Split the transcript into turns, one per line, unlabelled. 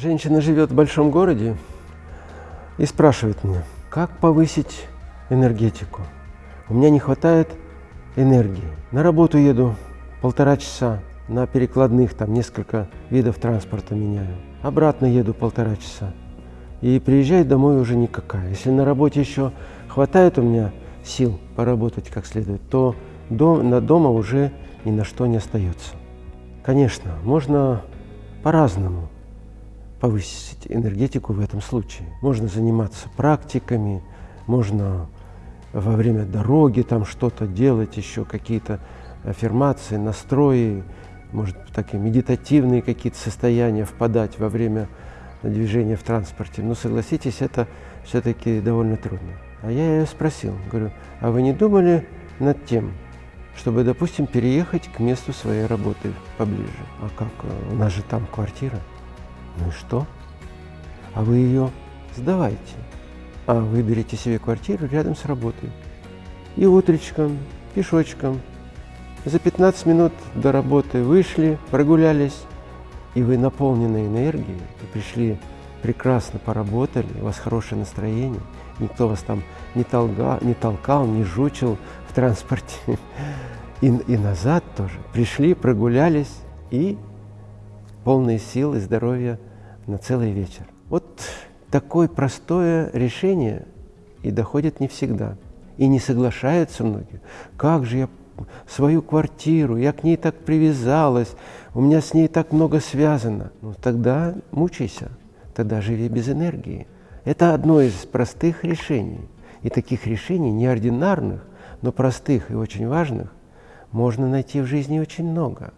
Женщина живет в большом городе и спрашивает меня, как повысить энергетику. У меня не хватает энергии. На работу еду полтора часа, на перекладных там несколько видов транспорта меняю. Обратно еду полтора часа. И приезжаю домой уже никакая. Если на работе еще хватает у меня сил поработать как следует, то дом, на дома уже ни на что не остается. Конечно, можно по-разному повысить энергетику в этом случае. Можно заниматься практиками, можно во время дороги там что-то делать, еще какие-то аффирмации, настрои, может такие медитативные какие-то состояния впадать во время движения в транспорте. Но согласитесь, это все-таки довольно трудно. А я ее спросил, говорю, а вы не думали над тем, чтобы, допустим, переехать к месту своей работы поближе? А как? У нас же там квартира. Ну и что? А вы ее сдавайте. А выберите себе квартиру рядом с работой. И утречком, пешочком. За 15 минут до работы вышли, прогулялись, и вы наполнены энергией, пришли прекрасно поработали, у вас хорошее настроение, никто вас там не, толга, не толкал, не жучил в транспорте. И, и назад тоже. Пришли, прогулялись и полные сил и здоровья на целый вечер. Вот такое простое решение и доходит не всегда. И не соглашаются многие. Как же я свою квартиру, я к ней так привязалась, у меня с ней так много связано. Ну тогда мучайся, тогда живи без энергии. Это одно из простых решений. И таких решений, неординарных, но простых и очень важных, можно найти в жизни очень много.